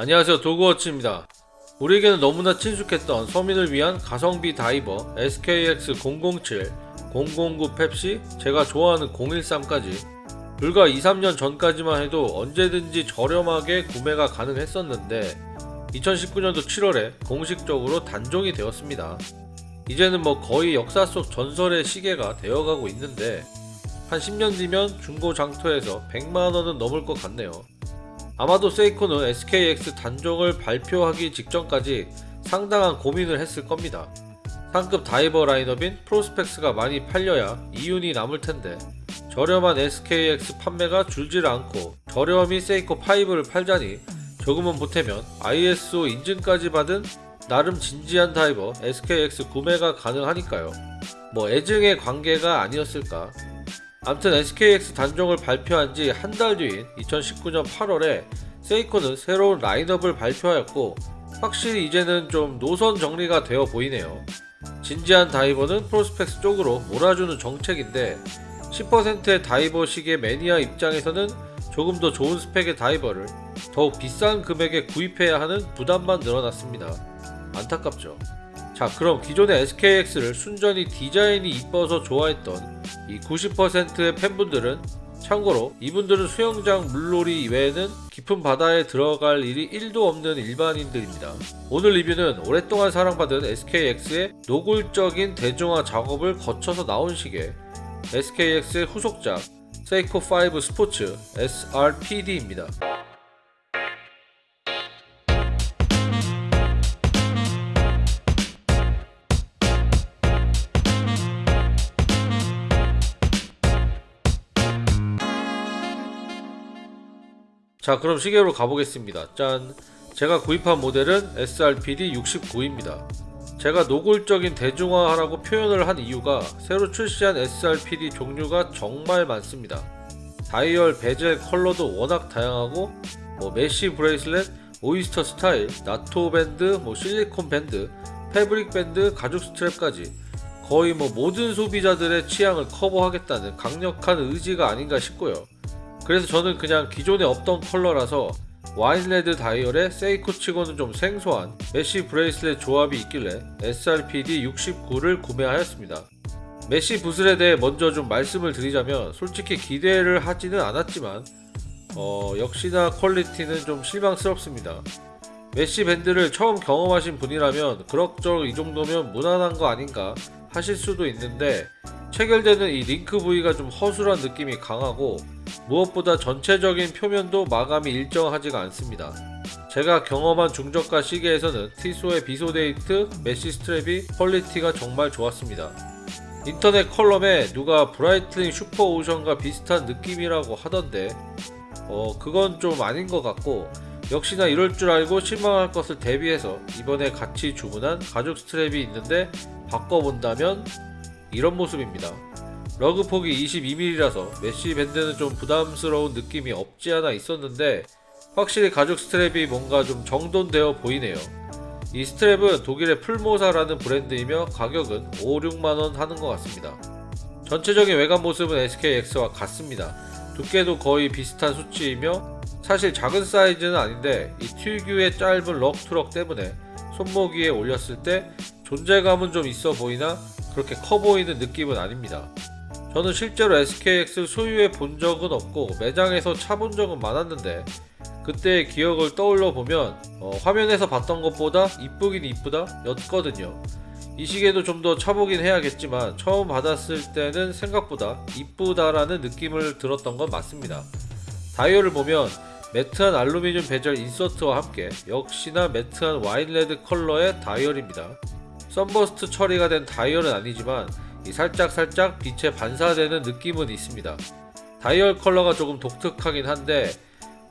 안녕하세요 도그워치입니다 우리에게는 너무나 친숙했던 서민을 위한 가성비 다이버 SKX007, 009 펩시, 제가 좋아하는 013까지 불과 2, 3년 전까지만 해도 언제든지 저렴하게 구매가 가능했었는데 2019년도 7월에 공식적으로 단종이 되었습니다. 이제는 뭐 거의 역사 속 전설의 시계가 되어가고 있는데 한 10년 뒤면 중고 장터에서 100만원은 넘을 것 같네요. 아마도 세이코는 SKX 단종을 발표하기 직전까지 상당한 고민을 했을 겁니다. 상급 다이버 라인업인 프로스펙스가 많이 팔려야 이윤이 남을 텐데 저렴한 SKX 판매가 줄질 않고 저렴이 세이코 5를 팔자니 조금은 보태면 ISO 인증까지 받은 나름 진지한 다이버 SKX 구매가 가능하니까요. 뭐 애증의 관계가 아니었을까 암튼 SKX 단종을 발표한 지 한 달 뒤인 2019년 8월에 세이코는 새로운 라인업을 발표하였고 확실히 이제는 좀 노선 정리가 되어 보이네요. 진지한 다이버는 프로스펙스 쪽으로 몰아주는 정책인데 10%의 다이버 시계 매니아 입장에서는 조금 더 좋은 스펙의 다이버를 더욱 비싼 금액에 구입해야 하는 부담만 늘어났습니다. 안타깝죠. 자 그럼 기존의 SKX를 순전히 디자인이 이뻐서 좋아했던 이 90%의 팬분들은 참고로 이분들은 수영장 물놀이 이외에는 깊은 바다에 들어갈 일이 1도 없는 일반인들입니다. 오늘 리뷰는 오랫동안 사랑받은 SKX의 노골적인 대중화 작업을 거쳐서 나온 시계 SKX의 후속작 세이코 5 스포츠 SRPD입니다. 자 그럼 시계로 가보겠습니다. 짠. 제가 구입한 모델은 SRPD 69입니다. 제가 노골적인 대중화라고 표현을 한 이유가 새로 출시한 SRPD 종류가 정말 많습니다. 다이얼 베젤 컬러도 워낙 다양하고 뭐 mesh bracelet, oyster 스타일, NATO 밴드, 뭐 실리콘 밴드, fabric 밴드, 가죽 strap까지 거의 뭐 모든 소비자들의 취향을 커버하겠다는 강력한 의지가 아닌가 싶고요 그래서 저는 그냥 기존에 없던 컬러라서 wine red 다이얼에 세이코 치고는 좀 생소한 mesh bracelet 조합이 있길래 SRPD 69를 구매하였습니다. mesh 부분에 대해 먼저 좀 말씀을 드리자면 솔직히 기대를 하지는 않았지만 어, 역시나 퀄리티는 좀 실망스럽습니다. mesh 밴드를 처음 경험하신 분이라면 그럭저럭 이 정도면 무난한 거 아닌가 하실 수도 있는데 체결되는 이 링크 부위가 좀 허술한 느낌이 강하고 무엇보다 전체적인 표면도 마감이 일정하지가 않습니다. 제가 경험한 중저가 시계에서는 티소의 비소데이트, mesh strap이 퀄리티가 정말 좋았습니다. 인터넷 컬럼에 누가 브라이틀링 슈퍼오션과 비슷한 느낌이라고 하던데 어 그건 좀 아닌 것 같고 역시나 이럴 줄 알고 실망할 것을 대비해서 이번에 같이 주문한 가죽 strap이 있는데 바꿔본다면 이런 모습입니다. lug 폭이 22mm라서 mesh 밴드는 좀 부담스러운 느낌이 없지 않아 있었는데 확실히 가죽 strap이 뭔가 좀 정돈되어 보이네요. 이 strap은 독일의 풀모사라는 브랜드이며 가격은 5, 6만원 하는 것 같습니다. 전체적인 외관 모습은 SKX와 같습니다. 두께도 거의 비슷한 수치이며 사실 작은 사이즈는 아닌데 이 특유의 짧은 lug to lug 때문에 손목 위에 올렸을 때 존재감은 좀 있어 보이나 그렇게 커 보이는 느낌은 아닙니다. 저는 실제로 SKX를 소유해 본 적은 없고 매장에서 차 본 적은 많았는데 그때의 기억을 떠올려 보면 어, 화면에서 봤던 것보다 이쁘긴 이쁘다 였거든요. 이 시계도 좀 더 차보긴 해야겠지만 처음 받았을 때는 생각보다 이쁘다라는 느낌을 들었던 건 맞습니다. 다이얼을 보면 matte한 알루미늄 베젤 insert와 함께 역시나 matte한 wine red 컬러의 다이얼입니다. sunburst 처리가 된 다이얼은 아니지만 살짝살짝 빛에 반사되는 느낌은 있습니다. 다이얼 컬러가 조금 독특하긴 한데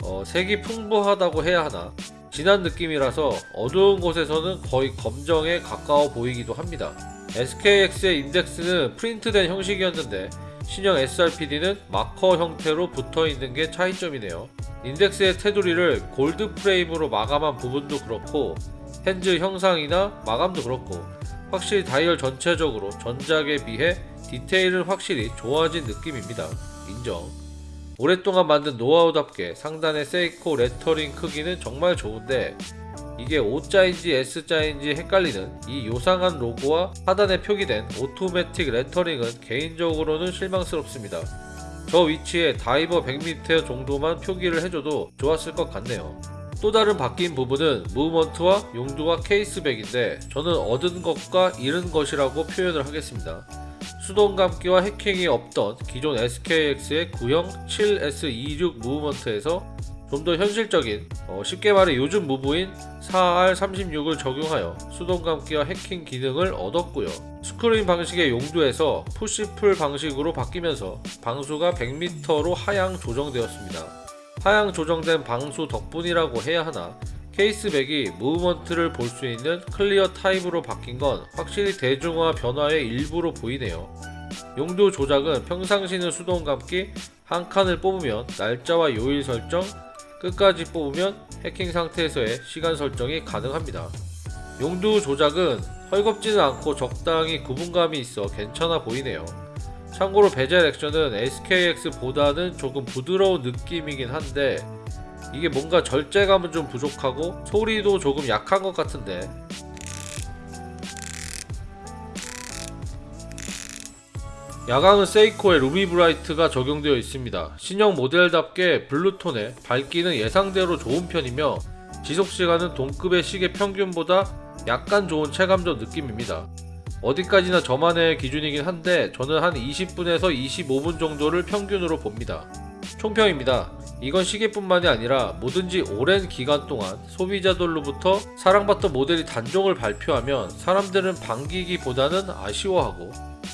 어, 색이 풍부하다고 해야 하나 진한 느낌이라서 어두운 곳에서는 거의 검정에 가까워 보이기도 합니다. SKX의 인덱스는 프린트된 형식이었는데 신형 SRPD는 marker 형태로 붙어있는 게 차이점이네요. 인덱스의 테두리를 골드 프레임으로 마감한 부분도 그렇고 hands 형상이나 마감도 그렇고 확실히 다이얼 전체적으로 전작에 비해 디테일은 확실히 좋아진 느낌입니다. 인정. 오랫동안 만든 노하우답게 상단의 세이코 레터링 크기는 정말 좋은데 이게 O자인지 S자인지 헷갈리는 이 요상한 로고와 하단에 표기된 automatic 레터링은 개인적으로는 실망스럽습니다. 저 위치에 다이버 100m 정도만 표기를 해줘도 좋았을 것 같네요. 또 다른 바뀐 부분은 무브먼트와 용두와 케이스백인데 저는 얻은 것과 잃은 것이라고 표현을 하겠습니다. 수동 감기와 해킹이 없던 기존 SKX의 구형 7S26 무브먼트에서 좀 더 현실적인 어, 쉽게 말해 요즘 무브인 4R36을 적용하여 수동 감기와 해킹 기능을 얻었고요. screw-in 방식의 용두에서 push-pull 방식으로 바뀌면서 방수가 100m로 하향 조정되었습니다. 하향 조정된 방수 덕분이라고 해야 하나 case back이 movement를 볼 수 있는 clear 타입으로 바뀐 건 확실히 대중화 변화의 일부로 보이네요. 용두 조작은 평상시는 수동 감기, 한 칸을 뽑으면 날짜와 요일 설정, 끝까지 뽑으면 해킹 상태에서의 시간 설정이 가능합니다. 용두 조작은 헐겁지는 않고 적당히 구분감이 있어 괜찮아 보이네요. 참고로 베젤 액션은 SKX보다는 조금 부드러운 느낌이긴 한데 이게 뭔가 절제감은 좀 부족하고 소리도 조금 약한 것 같은데 야광은 세이코의 LumiBrite가 적용되어 있습니다. 신형 모델답게 blue tone의 밝기는 예상대로 좋은 편이며 지속시간은 동급의 시계 평균보다 약간 좋은 체감적 느낌입니다. 어디까지나 저만의 기준이긴 한데 저는 한 20분에서 25분 정도를 평균으로 봅니다. 총평입니다. 이건 시계뿐만이 아니라 뭐든지 오랜 기간 동안 소비자들로부터 사랑받던 모델이 단종을 발표하면 사람들은 반기기보다는 아쉬워하고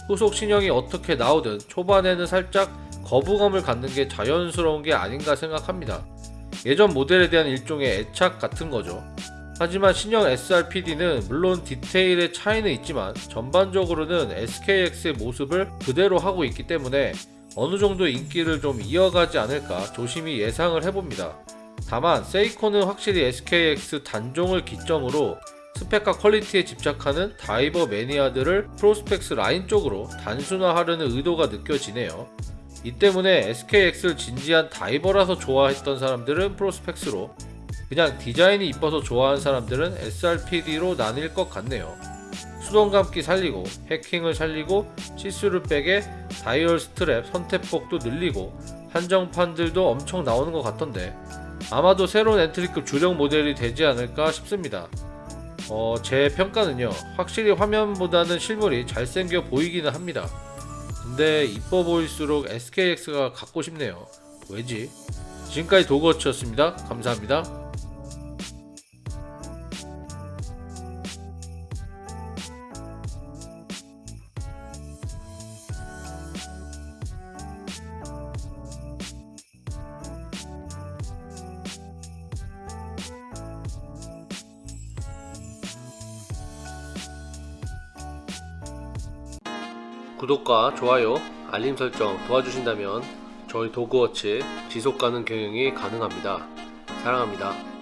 후속 신형이 어떻게 나오든 초반에는 살짝 거부감을 갖는 게 자연스러운 게 아닌가 생각합니다. 예전 모델에 대한 일종의 애착 같은 거죠. 하지만 신형 SRPD는 물론 디테일의 차이는 있지만 전반적으로는 SKX의 모습을 그대로 하고 있기 때문에 어느 정도 인기를 좀 이어가지 않을까 조심히 예상을 해봅니다. 다만 세이코는 확실히 SKX 단종을 기점으로 스펙과 퀄리티에 집착하는 다이버 매니아들을 프로스펙스 라인 쪽으로 단순화하려는 의도가 느껴지네요. 이 때문에 SKX를 진지한 다이버라서 좋아했던 사람들은 프로스펙스로 그냥 디자인이 이뻐서 좋아하는 사람들은 SRPD로 나뉠 것 같네요. 수동 감기 살리고 해킹을 살리고 see-through back에 다이얼 스트랩 선택폭도 늘리고 한정판들도 엄청 나오는 것 같던데 아마도 새로운 entry급 주력 모델이 되지 않을까 싶습니다. 어, 제 평가는요 확실히 화면보다는 실물이 잘생겨 보이기는 합니다. 근데 이뻐 보일수록 SKX가 갖고 싶네요. 왜지? 지금까지 도그워치였습니다. 감사합니다. 구독과 좋아요, 알림 설정 도와주신다면 저희 도그워치 지속가능 경영이 가능합니다. 사랑합니다.